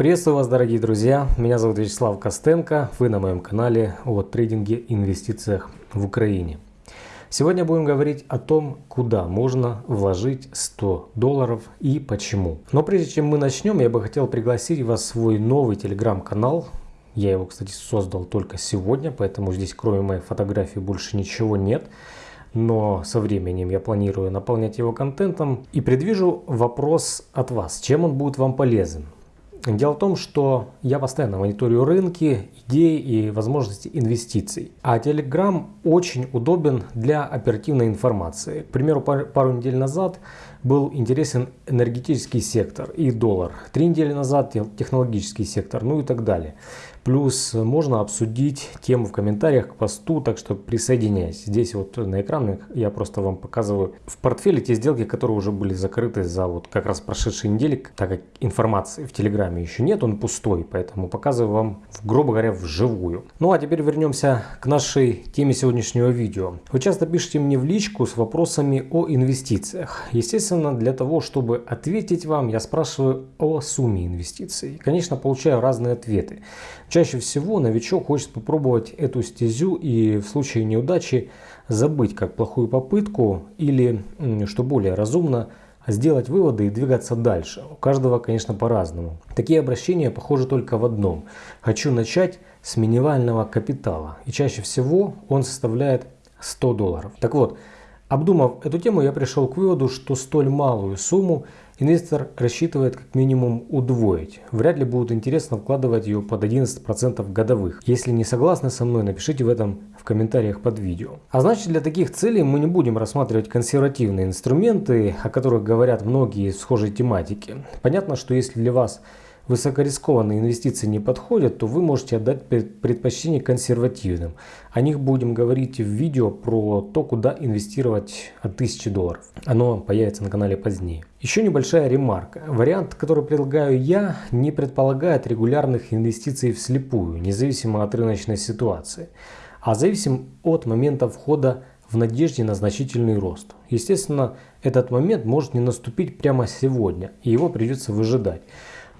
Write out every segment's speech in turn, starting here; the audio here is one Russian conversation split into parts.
Приветствую вас, дорогие друзья. Меня зовут Вячеслав Костенко. Вы на моем канале о трейдинге и инвестициях в Украине. Сегодня будем говорить о том, куда можно вложить 100 долларов и почему. Но прежде чем мы начнем, я бы хотел пригласить вас в свой новый телеграм-канал. Я его, кстати, создал только сегодня, поэтому здесь кроме моей фотографии больше ничего нет но со временем я планирую наполнять его контентом и предвижу вопрос от вас, чем он будет вам полезен. Дело в том, что я постоянно мониторю рынки, идеи и возможности инвестиций. А Telegram очень удобен для оперативной информации. К примеру, пару недель назад был интересен энергетический сектор и доллар. Три недели назад технологический сектор, ну и так далее. Плюс можно обсудить тему в комментариях к посту, так что присоединяйтесь. Здесь вот на экранах я просто вам показываю в портфеле те сделки, которые уже были закрыты за вот как раз прошедшие недели, так как информации в Телеграме еще нет, он пустой, поэтому показываю вам, грубо говоря, вживую. Ну а теперь вернемся к нашей теме сегодняшнего видео. Вы часто пишете мне в личку с вопросами о инвестициях. Естественно, для того, чтобы ответить вам, я спрашиваю о сумме инвестиций. Конечно, получаю разные ответы. Чаще всего новичок хочет попробовать эту стезю и в случае неудачи забыть как плохую попытку или, что более разумно, сделать выводы и двигаться дальше. У каждого, конечно, по-разному. Такие обращения похожи только в одном. Хочу начать с минимального капитала. И чаще всего он составляет 100 долларов. Так вот, обдумав эту тему, я пришел к выводу, что столь малую сумму Инвестор рассчитывает как минимум удвоить. Вряд ли будет интересно вкладывать ее под 11% годовых. Если не согласны со мной, напишите в этом в комментариях под видео. А значит для таких целей мы не будем рассматривать консервативные инструменты, о которых говорят многие в схожей тематике. Понятно, что если для вас высокорискованные инвестиции не подходят, то вы можете отдать предпочтение консервативным. О них будем говорить в видео про то, куда инвестировать от 1000 долларов. Оно появится на канале позднее. Еще небольшая ремарка. Вариант, который предлагаю я, не предполагает регулярных инвестиций вслепую, независимо от рыночной ситуации, а зависим от момента входа в надежде на значительный рост. Естественно, этот момент может не наступить прямо сегодня, и его придется выжидать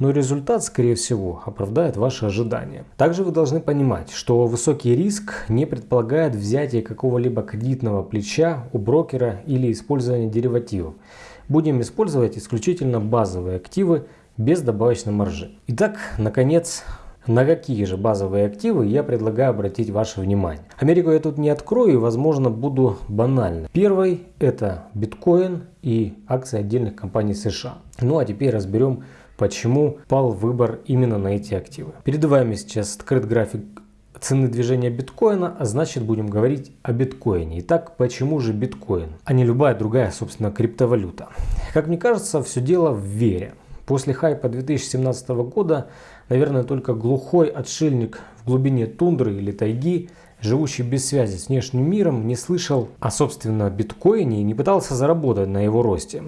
но результат, скорее всего, оправдает ваши ожидания. Также вы должны понимать, что высокий риск не предполагает взятие какого-либо кредитного плеча у брокера или использование деривативов. Будем использовать исключительно базовые активы без добавочной маржи. Итак, наконец, на какие же базовые активы я предлагаю обратить ваше внимание. Америку я тут не открою и возможно буду банальным. Первый это биткоин и акции отдельных компаний США. Ну а теперь разберем почему пал выбор именно на эти активы. Перед вами сейчас открыт график цены движения биткоина, а значит будем говорить о биткоине. Итак, почему же биткоин, а не любая другая, собственно, криптовалюта? Как мне кажется, все дело в вере. После хайпа 2017 года, наверное, только глухой отшельник в глубине тундры или тайги живущий без связи с внешним миром, не слышал о собственно биткоине и не пытался заработать на его росте.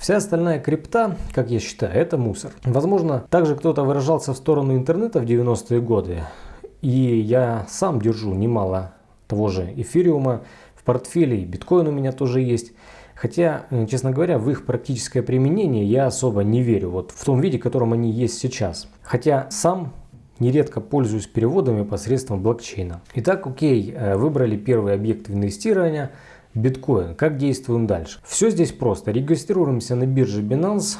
Вся остальная крипта, как я считаю, это мусор. Возможно, также кто-то выражался в сторону интернета в 90-е годы. И я сам держу немало того же эфириума в портфеле, и биткоин у меня тоже есть. Хотя, э, честно говоря, в их практическое применение я особо не верю, вот в том виде, в котором они есть сейчас. Хотя сам нередко пользуюсь переводами посредством блокчейна. Итак, окей, э, выбрали первый объект инвестирования – биткоин. Как действуем дальше? Все здесь просто. Регистрируемся на бирже Binance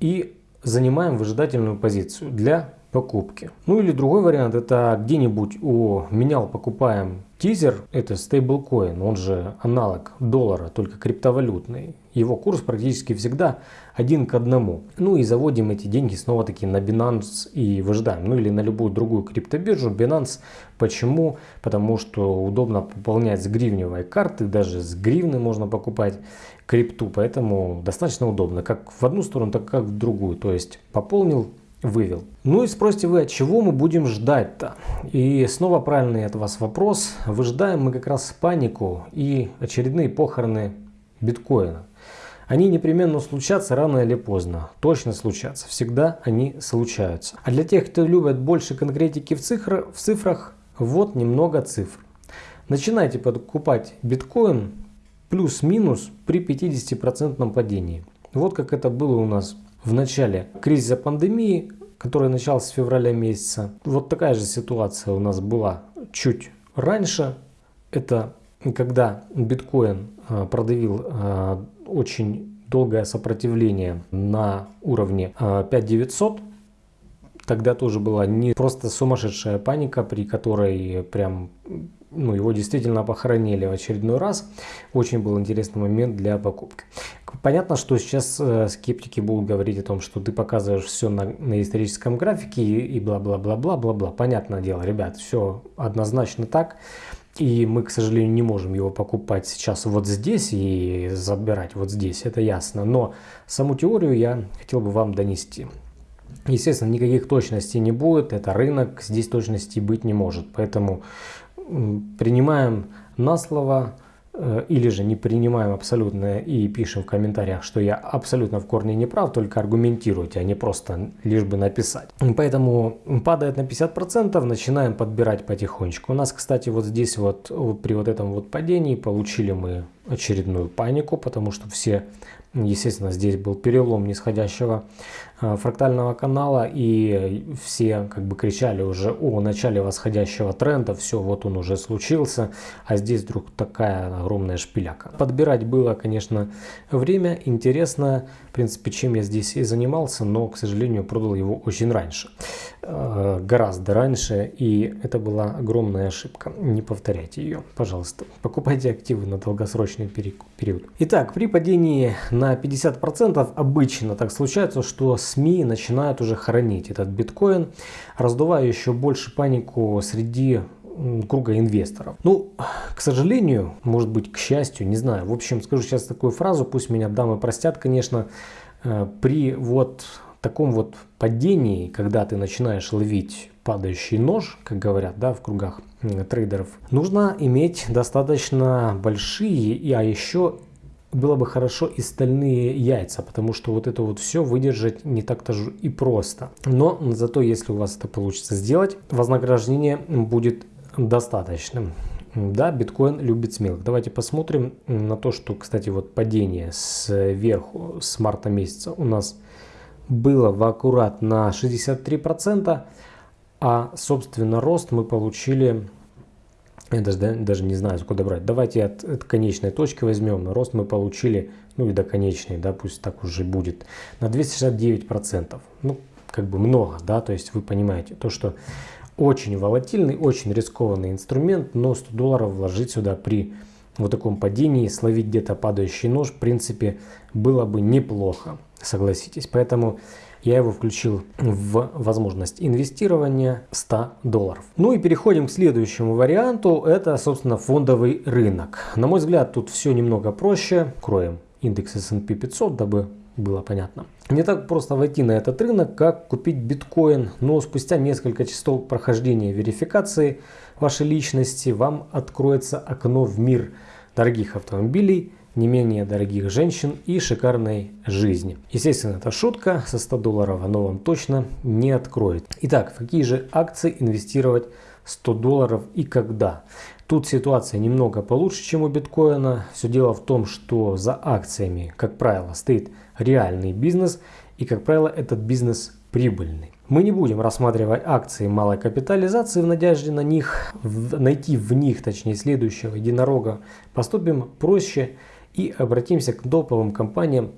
и занимаем выжидательную позицию для покупки. Ну или другой вариант, это где-нибудь у менял покупаем тизер, это стейблкоин, он же аналог доллара, только криптовалютный. Его курс практически всегда один к одному. Ну и заводим эти деньги снова таки на Binance и выжидаем. Ну или на любую другую криптобиржу. Binance почему? Потому что удобно пополнять с гривневой карты, даже с гривны можно покупать крипту. Поэтому достаточно удобно, как в одну сторону, так как в другую. То есть пополнил вывел. Ну и спросите вы, от чего мы будем ждать-то? И снова правильный от вас вопрос. Выжидаем мы как раз панику и очередные похороны биткоина. Они непременно случатся рано или поздно. Точно случатся. Всегда они случаются. А для тех, кто любит больше конкретики в, цифр, в цифрах, вот немного цифр. Начинайте покупать биткоин плюс-минус при 50% падении. Вот как это было у нас в начале кризиса пандемии, который начался с февраля месяца. Вот такая же ситуация у нас была чуть раньше. Это когда биткоин а, продавил а, очень долгое сопротивление на уровне 5900, тогда тоже была не просто сумасшедшая паника, при которой прям ну, его действительно похоронили в очередной раз. Очень был интересный момент для покупки. Понятно, что сейчас э, скептики будут говорить о том, что ты показываешь все на, на историческом графике и бла-бла-бла-бла-бла-бла. Понятное дело, ребят, все однозначно так. И мы, к сожалению, не можем его покупать сейчас вот здесь и забирать вот здесь, это ясно. Но саму теорию я хотел бы вам донести. Естественно, никаких точностей не будет, это рынок, здесь точности быть не может. Поэтому принимаем на слово э, или же не принимаем абсолютно и пишем в комментариях, что я абсолютно в корне не прав, только аргументируйте, а не просто лишь бы написать. Поэтому падает на 50%, начинаем подбирать потихонечку. У нас, кстати, вот здесь вот при вот этом вот падении получили мы очередную панику, потому что все Естественно, здесь был перелом нисходящего э, фрактального канала, и все как бы кричали уже о начале восходящего тренда, все, вот он уже случился, а здесь вдруг такая огромная шпиляка. Подбирать было, конечно, время, интересно, в принципе, чем я здесь и занимался, но, к сожалению, продал его очень раньше, гораздо раньше, и это была огромная ошибка. Не повторяйте ее, пожалуйста. Покупайте активы на долгосрочный период. Итак, при падении на 50% обычно так случается, что СМИ начинают уже хранить этот биткоин, раздувая еще больше панику среди круга инвесторов. Ну, к сожалению, может быть, к счастью, не знаю. В общем, скажу сейчас такую фразу, пусть меня дамы простят, конечно, э, при вот таком вот падении, когда ты начинаешь ловить падающий нож, как говорят, да, в кругах трейдеров, нужно иметь достаточно большие, а еще было бы хорошо и стальные яйца, потому что вот это вот все выдержать не так-то же и просто. Но зато если у вас это получится сделать, вознаграждение будет достаточным. Да, биткоин любит смелых. Давайте посмотрим на то, что, кстати, вот падение сверху с марта месяца у нас было в аккурат на 63%, а, собственно, рост мы получили я даже, даже не знаю, сколько брать. Давайте от, от конечной точки возьмем. Рост мы получили, ну и до конечной, да, пусть так уже будет, на 269%. Ну, как бы много, да, то есть вы понимаете, то, что очень волатильный, очень рискованный инструмент, но 100 долларов вложить сюда при вот таком падении, словить где-то падающий нож, в принципе, было бы неплохо, согласитесь. Поэтому я его включил в возможность инвестирования 100 долларов. Ну и переходим к следующему варианту. Это, собственно, фондовый рынок. На мой взгляд, тут все немного проще. Кроем индекс S&P 500, дабы было понятно. Не так просто войти на этот рынок, как купить биткоин, но спустя несколько часов прохождения верификации вашей личности вам откроется окно в мир дорогих автомобилей, не менее дорогих женщин и шикарной жизни. Естественно, это шутка, со 100 долларов оно вам точно не откроет. Итак, в какие же акции инвестировать 100 долларов и когда? Тут ситуация немного получше, чем у биткоина. Все дело в том, что за акциями, как правило, стоит реальный бизнес и, как правило, этот бизнес прибыльный. Мы не будем рассматривать акции малой капитализации в надежде на них, найти в них, точнее, следующего единорога. Поступим проще и обратимся к топовым компаниям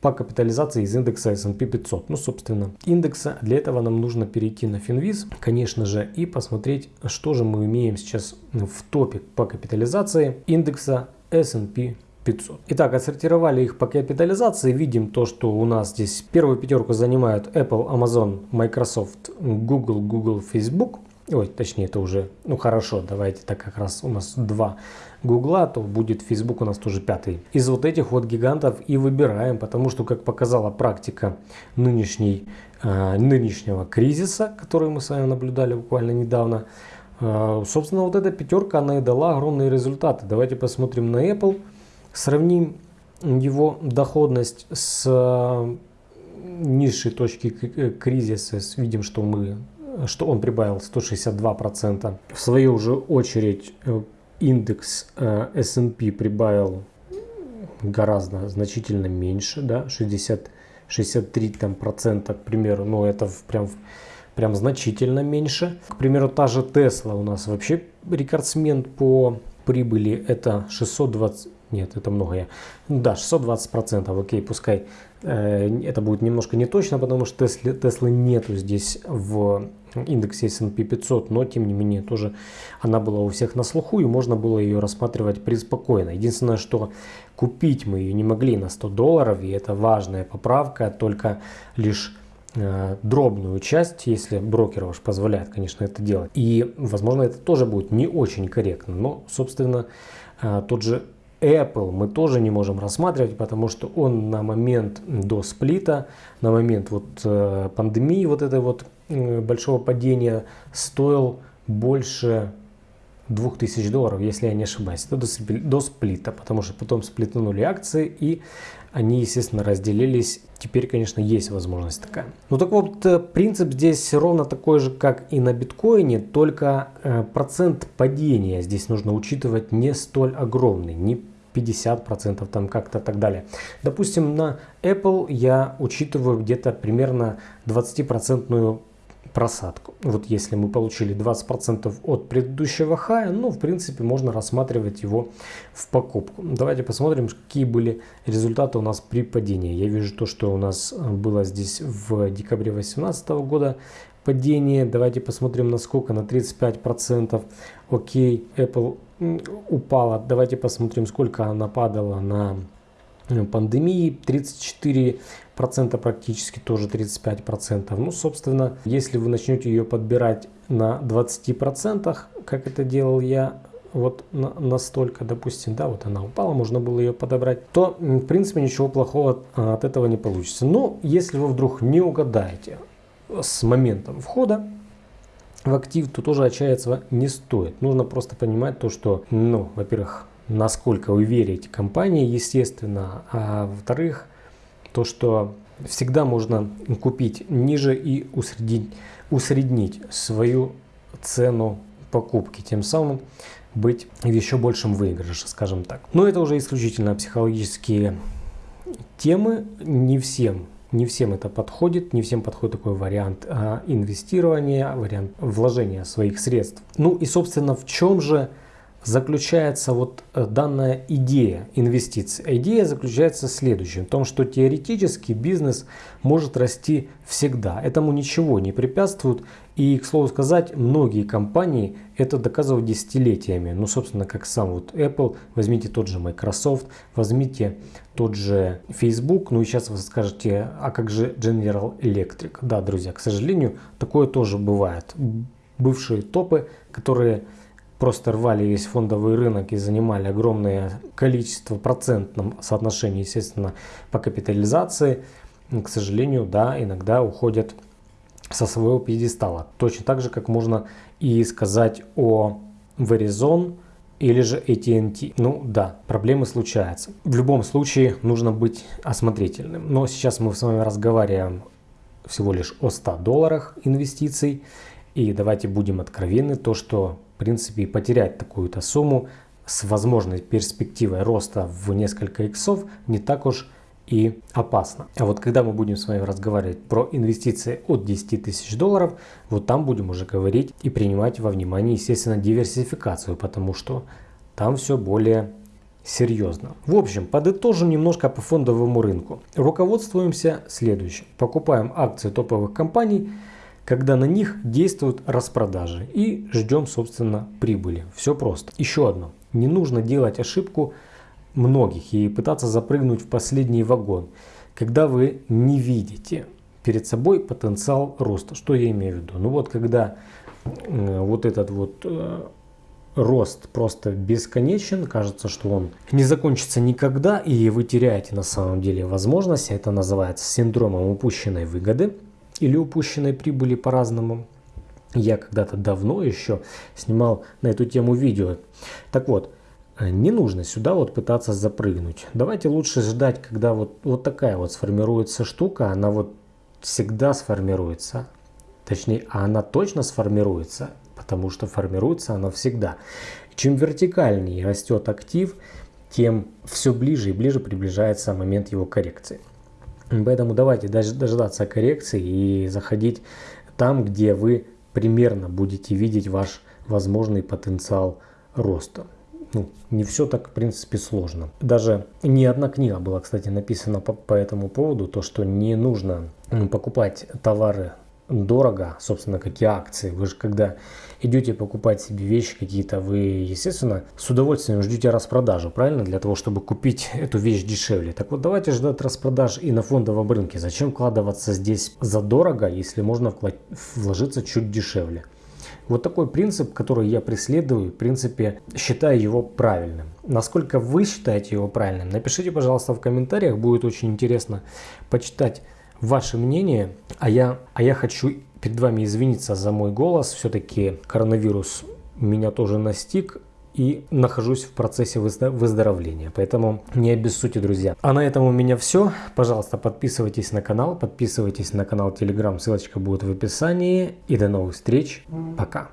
по капитализации из индекса S&P 500. Ну, собственно, индекса. Для этого нам нужно перейти на Finviz, конечно же, и посмотреть, что же мы имеем сейчас в топе по капитализации индекса S&P 500. Итак, отсортировали их по капитализации. Видим то, что у нас здесь первую пятерку занимают Apple, Amazon, Microsoft, Google, Google, Facebook. Ой, точнее, это уже, ну хорошо, давайте, так как раз у нас два Гугла, то будет Facebook у нас тоже пятый. Из вот этих вот гигантов и выбираем, потому что, как показала практика нынешней, э, нынешнего кризиса, который мы с вами наблюдали буквально недавно, э, собственно, вот эта пятерка, она и дала огромные результаты. Давайте посмотрим на Apple, сравним его доходность с э, низшей точки кризиса, видим, что мы что он прибавил 162%. В свою же очередь э, индекс S&P прибавил гораздо значительно меньше, да, 65%. 63 там, процента, к примеру, ну это прям, прям значительно меньше. К примеру, та же Tesla у нас вообще рекордсмен по прибыли, это 620, нет, это много я. Да, 620 процентов, окей, пускай э, это будет немножко не точно, потому что Теслы нету здесь в индексе S&P 500, но тем не менее тоже она была у всех на слуху и можно было ее рассматривать преспокойно. Единственное, что купить мы ее не могли на 100 долларов, и это важная поправка, только лишь э, дробную часть, если брокер ваш позволяет, конечно, это делать. И, возможно, это тоже будет не очень корректно, но, собственно, э, тот же Apple мы тоже не можем рассматривать, потому что он на момент до сплита, на момент вот э, пандемии вот этой вот э, большого падения стоил больше 2000 долларов, если я не ошибаюсь, до, до сплита, потому что потом сплитнули акции и они, естественно, разделились. Теперь, конечно, есть возможность такая. Ну так вот, э, принцип здесь ровно такой же, как и на биткоине, только э, процент падения здесь нужно учитывать не столь огромный, не 50% там как-то так далее. Допустим, на Apple я учитываю где-то примерно 20% просадку. Вот если мы получили 20% от предыдущего хая, ну, в принципе, можно рассматривать его в покупку. Давайте посмотрим, какие были результаты у нас при падении. Я вижу то, что у нас было здесь в декабре 2018 года падение. Давайте посмотрим, насколько на 35%. Окей, Apple упала. Давайте посмотрим, сколько она падала на Э, пандемии 34 процента практически тоже 35 процентов. Ну собственно если вы начнете ее подбирать на 20 процентах как это делал я вот на, настолько допустим да вот она упала можно было ее подобрать то в принципе ничего плохого а, от этого не получится. Но если вы вдруг не угадаете с моментом входа в актив то тоже отчаяться не стоит. Нужно просто понимать то что ну во-первых насколько вы верите компании, естественно. А во-вторых, то, что всегда можно купить ниже и усреднить, усреднить свою цену покупки, тем самым быть в еще большем выигрыше, скажем так. Но это уже исключительно психологические темы, не всем не всем это подходит, не всем подходит такой вариант а, инвестирования, вариант вложения своих средств. Ну и собственно в чем же заключается вот э, данная идея инвестиций. Идея заключается в следующем, в том, что теоретически бизнес может расти всегда. Этому ничего не препятствует. И, к слову сказать, многие компании это доказывают десятилетиями. Ну, собственно, как сам вот Apple, возьмите тот же Microsoft, возьмите тот же Facebook. Ну и сейчас вы скажете, а как же General Electric? Да, друзья, к сожалению, такое тоже бывает. Бывшие топы, которые просто рвали весь фондовый рынок и занимали огромное количество процентном соотношении, естественно, по капитализации, к сожалению, да, иногда уходят со своего пьедестала. Точно так же, как можно и сказать о Verizon или же AT&T. Ну да, проблемы случаются. В любом случае нужно быть осмотрительным. Но сейчас мы с вами разговариваем всего лишь о 100 долларах инвестиций. И давайте будем откровенны, то что в принципе, потерять такую-то сумму с возможной перспективой роста в несколько иксов не так уж и опасно. А вот когда мы будем с вами разговаривать про инвестиции от 10 тысяч долларов, вот там будем уже говорить и принимать во внимание, естественно, диверсификацию, потому что там все более серьезно. В общем, подытожим немножко по фондовому рынку. Руководствуемся следующим. Покупаем акции топовых компаний – когда на них действуют распродажи и ждем, собственно, прибыли. Все просто. Еще одно. Не нужно делать ошибку многих и пытаться запрыгнуть в последний вагон, когда вы не видите перед собой потенциал роста. Что я имею в виду? Ну вот когда э, вот этот вот э, рост просто бесконечен, кажется, что он не закончится никогда, и вы теряете на самом деле возможность, это называется синдромом упущенной выгоды или упущенной прибыли по-разному. Я когда-то давно еще снимал на эту тему видео. Так вот, не нужно сюда вот пытаться запрыгнуть. Давайте лучше ждать, когда вот, вот такая вот сформируется штука, она вот всегда сформируется. Точнее, а она точно сформируется, потому что формируется она всегда. Чем вертикальнее растет актив, тем все ближе и ближе приближается момент его коррекции. Поэтому давайте дождаться коррекции и заходить там, где вы примерно будете видеть ваш возможный потенциал роста. Ну, не все так, в принципе, сложно. Даже не одна книга была, кстати, написана по, по этому поводу, то, что не нужно покупать товары дорого, собственно, как и акции. Вы же когда идете покупать себе вещи какие-то, вы, естественно, с удовольствием ждете распродажу, правильно? Для того, чтобы купить эту вещь дешевле. Так вот, давайте ждать распродаж и на фондовом рынке. Зачем вкладываться здесь задорого, если можно вложиться чуть дешевле? Вот такой принцип, который я преследую, в принципе, считаю его правильным. Насколько вы считаете его правильным, напишите, пожалуйста, в комментариях. Будет очень интересно почитать ваше мнение. А я, а я хочу перед вами извиниться за мой голос. Все-таки коронавирус меня тоже настиг и нахожусь в процессе выздоровления. Поэтому не обессудьте, друзья. А на этом у меня все. Пожалуйста, подписывайтесь на канал, подписывайтесь на канал Telegram, ссылочка будет в описании. И до новых встреч. Пока.